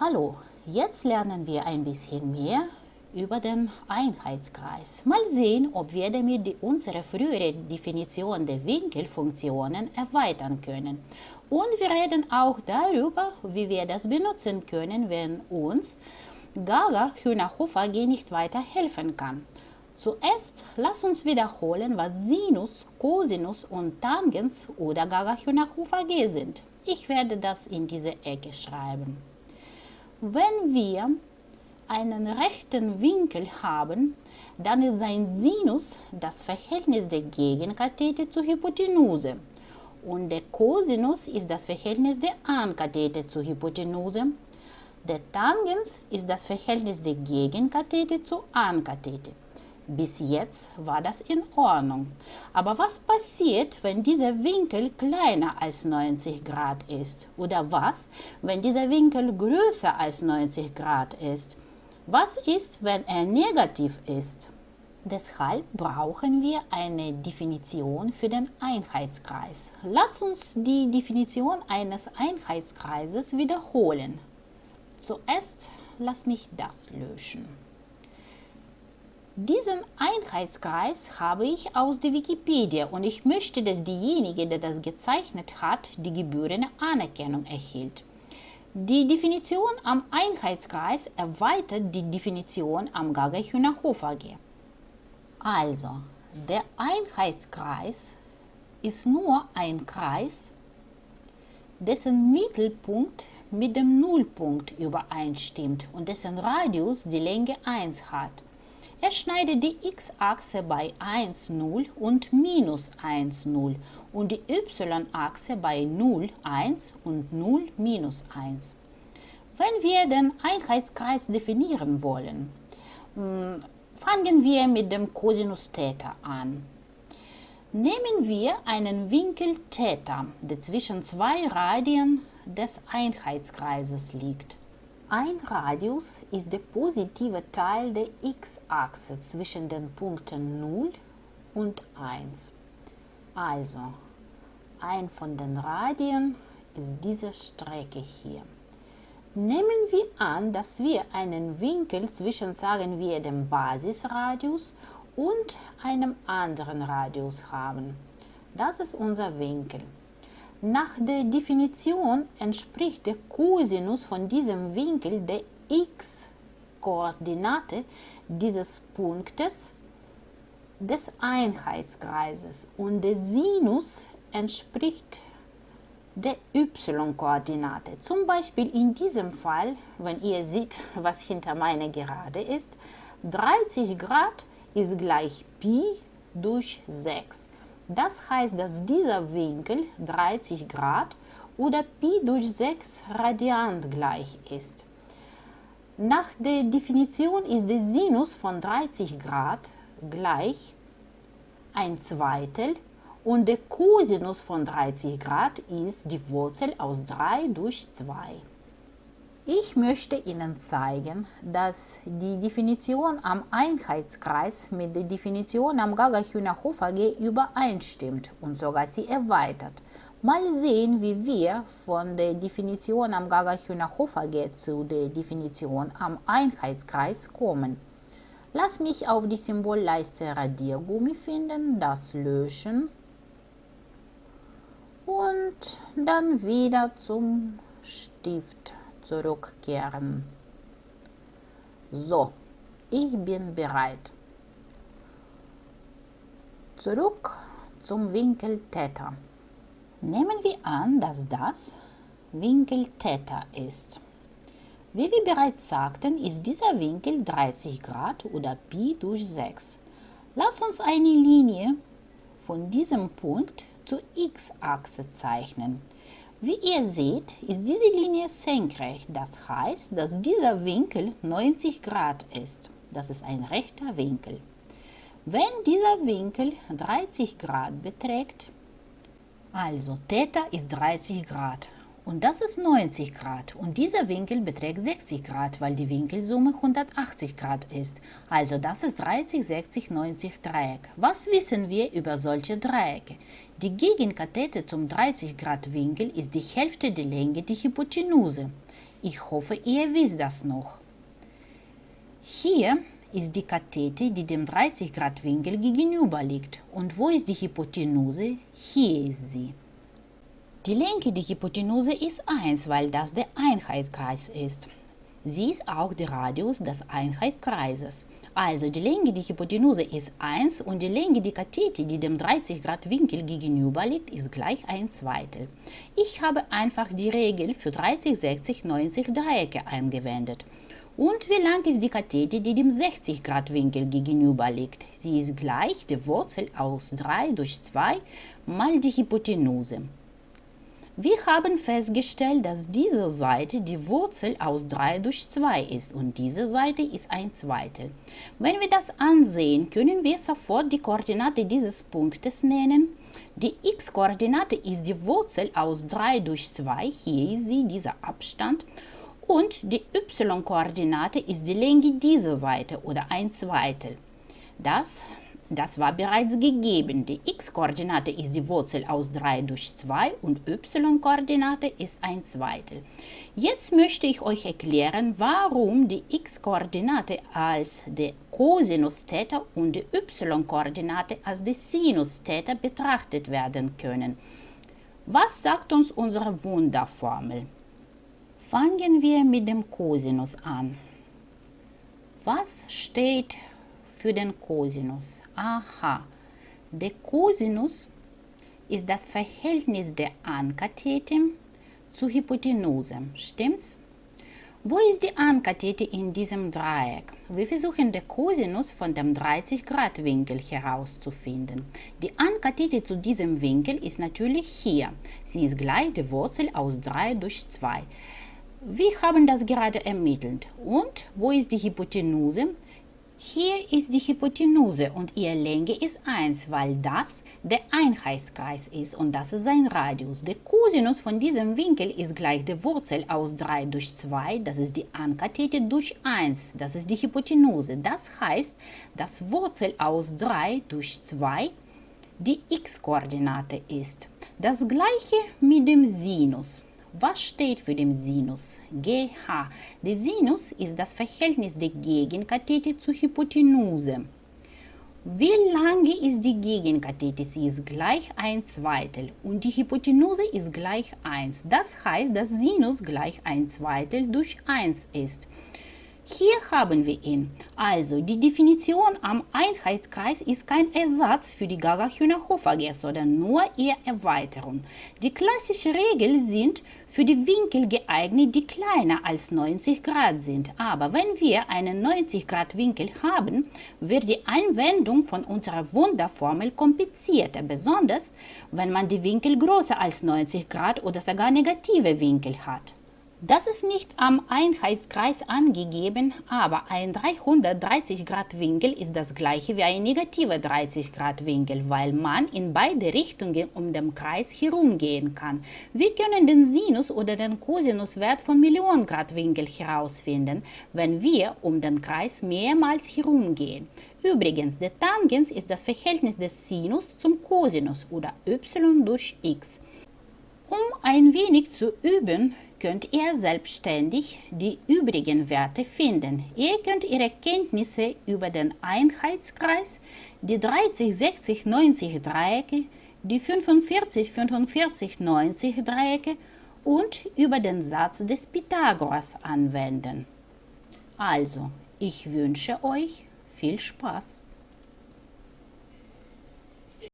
Hallo, jetzt lernen wir ein bisschen mehr über den Einheitskreis. Mal sehen, ob wir damit die, unsere frühere Definition der Winkelfunktionen erweitern können. Und wir reden auch darüber, wie wir das benutzen können, wenn uns Gaga Hühnerhofer G nicht weiterhelfen kann. Zuerst lass uns wiederholen, was Sinus, Cosinus und Tangens oder Gaga Hühnerhofer G sind. Ich werde das in diese Ecke schreiben. Wenn wir einen rechten Winkel haben, dann ist sein Sinus das Verhältnis der Gegenkathete zur Hypotenuse und der Cosinus ist das Verhältnis der Ankathete zur Hypotenuse. Der Tangens ist das Verhältnis der Gegenkathete zur Ankathete. Bis jetzt war das in Ordnung. Aber was passiert, wenn dieser Winkel kleiner als 90 Grad ist? Oder was, wenn dieser Winkel größer als 90 Grad ist? Was ist, wenn er negativ ist? Deshalb brauchen wir eine Definition für den Einheitskreis. Lass uns die Definition eines Einheitskreises wiederholen. Zuerst lass mich das löschen. Diesen Einheitskreis habe ich aus der Wikipedia und ich möchte, dass diejenige, der das gezeichnet hat, die gebührende Anerkennung erhielt. Die Definition am Einheitskreis erweitert die Definition am Gagay-Hühnerhofer G. Also, der Einheitskreis ist nur ein Kreis, dessen Mittelpunkt mit dem Nullpunkt übereinstimmt und dessen Radius die Länge 1 hat. Er schneidet die x-Achse bei 1, 0 und minus 1, 0 und die y-Achse bei 0, 1 und 0, minus 1. Wenn wir den Einheitskreis definieren wollen, hm, fangen wir mit dem Cosinus Theta an. Nehmen wir einen Winkel Theta, der zwischen zwei Radien des Einheitskreises liegt. Ein Radius ist der positive Teil der x-Achse zwischen den Punkten 0 und 1. Also, ein von den Radien ist diese Strecke hier. Nehmen wir an, dass wir einen Winkel zwischen, sagen wir, dem Basisradius und einem anderen Radius haben. Das ist unser Winkel. Nach der Definition entspricht der Cosinus von diesem Winkel der x-Koordinate dieses Punktes des Einheitskreises und der Sinus entspricht der y-Koordinate. Zum Beispiel in diesem Fall, wenn ihr seht, was hinter meiner Gerade ist, 30 Grad ist gleich Pi durch 6. Das heißt, dass dieser Winkel 30 Grad oder Pi durch 6 Radiant gleich ist. Nach der Definition ist der Sinus von 30 Grad gleich ein Zweitel und der Cosinus von 30 Grad ist die Wurzel aus 3 durch 2. Ich möchte Ihnen zeigen, dass die Definition am Einheitskreis mit der Definition am Gaga-Hühnerhofer G übereinstimmt und sogar sie erweitert. Mal sehen, wie wir von der Definition am Gaga-Hühnerhofer G zu der Definition am Einheitskreis kommen. Lass mich auf die Symbolleiste Radiergummi finden, das löschen und dann wieder zum Stift zurückkehren. So, ich bin bereit. Zurück zum Winkel Theta. Nehmen wir an, dass das Winkel Theta ist. Wie wir bereits sagten, ist dieser Winkel 30 Grad oder Pi durch 6. Lass uns eine Linie von diesem Punkt zur x-Achse zeichnen. Wie ihr seht, ist diese Linie senkrecht. Das heißt, dass dieser Winkel 90 Grad ist. Das ist ein rechter Winkel. Wenn dieser Winkel 30 Grad beträgt, also Theta ist 30 Grad und das ist 90 Grad und dieser Winkel beträgt 60 Grad, weil die Winkelsumme 180 Grad ist. Also das ist 30, 60, 90 Dreieck. Was wissen wir über solche Dreiecke? Die Gegenkathete zum 30 Grad Winkel ist die Hälfte der Länge der Hypotenuse. Ich hoffe, ihr wisst das noch. Hier ist die Kathete, die dem 30-Grad-Winkel gegenüber liegt. Und wo ist die Hypotenuse? Hier ist sie. Die Länge der Hypotenuse ist 1, weil das der Einheitskreis ist. Sie ist auch der Radius des Einheitskreises. Also die Länge der Hypotenuse ist 1 und die Länge der Kathete, die dem 30 Grad Winkel gegenüber liegt, ist gleich 1 Zweitel. Ich habe einfach die Regel für 30, 60, 90 Dreiecke angewendet. Und wie lang ist die Kathete, die dem 60 Grad Winkel gegenüber liegt? Sie ist gleich der Wurzel aus 3 durch 2 mal die Hypotenuse. Wir haben festgestellt, dass diese Seite die Wurzel aus 3 durch 2 ist und diese Seite ist ein Zweitel. Wenn wir das ansehen, können wir sofort die Koordinate dieses Punktes nennen. Die x-Koordinate ist die Wurzel aus 3 durch 2, hier ist sie, dieser Abstand. Und die y-Koordinate ist die Länge dieser Seite oder ein Zweitel. Das das war bereits gegeben. Die x-Koordinate ist die Wurzel aus 3 durch 2 und y-Koordinate ist ein Zweitel. Jetzt möchte ich euch erklären, warum die x-Koordinate als der Cosinus Theta und die y-Koordinate als die Sinus Theta betrachtet werden können. Was sagt uns unsere Wunderformel? Fangen wir mit dem Cosinus an. Was steht für den Cosinus. Aha, der Cosinus ist das Verhältnis der Ankathete zur Hypotenuse. Stimmt's? Wo ist die Ankathete in diesem Dreieck? Wir versuchen den Cosinus von dem 30-Grad-Winkel herauszufinden. Die Ankathete zu diesem Winkel ist natürlich hier. Sie ist gleich der Wurzel aus 3 durch 2. Wir haben das gerade ermittelt. Und wo ist die Hypotenuse? Hier ist die Hypotenuse und ihre Länge ist 1, weil das der Einheitskreis ist und das ist sein Radius. Der Cosinus von diesem Winkel ist gleich der Wurzel aus 3 durch 2, das ist die Ankathete durch 1, das ist die Hypotenuse. Das heißt, das Wurzel aus 3 durch 2 die x-Koordinate ist. Das gleiche mit dem Sinus. Was steht für den Sinus? GH. Der Sinus ist das Verhältnis der Gegenkathete zur Hypotenuse. Wie lange ist die Gegenkathete? Sie ist gleich ein Zweitel und die Hypotenuse ist gleich 1. Das heißt, dass Sinus gleich ein Zweitel durch 1 ist. Hier haben wir ihn. Also die Definition am Einheitskreis ist kein Ersatz für die Gaga-Hühner-Hofer-G, sondern nur ihre Erweiterung. Die klassischen Regeln sind für die Winkel geeignet, die kleiner als 90 Grad sind. Aber wenn wir einen 90 Grad Winkel haben, wird die Anwendung von unserer Wunderformel komplizierter, besonders wenn man die Winkel größer als 90 Grad oder sogar negative Winkel hat. Das ist nicht am Einheitskreis angegeben, aber ein 330 Grad Winkel ist das gleiche wie ein negativer 30 Grad Winkel, weil man in beide Richtungen um den Kreis herumgehen kann. Wir können den Sinus oder den Cosinuswert von Million Grad Winkel herausfinden, wenn wir um den Kreis mehrmals herumgehen. Übrigens, der Tangens ist das Verhältnis des Sinus zum Cosinus oder y durch x. Um ein wenig zu üben, könnt ihr selbstständig die übrigen Werte finden. Ihr könnt ihre Kenntnisse über den Einheitskreis, die 30, 60, 90 Dreiecke, die 45, 45, 90 Dreiecke und über den Satz des Pythagoras anwenden. Also, ich wünsche euch viel Spaß.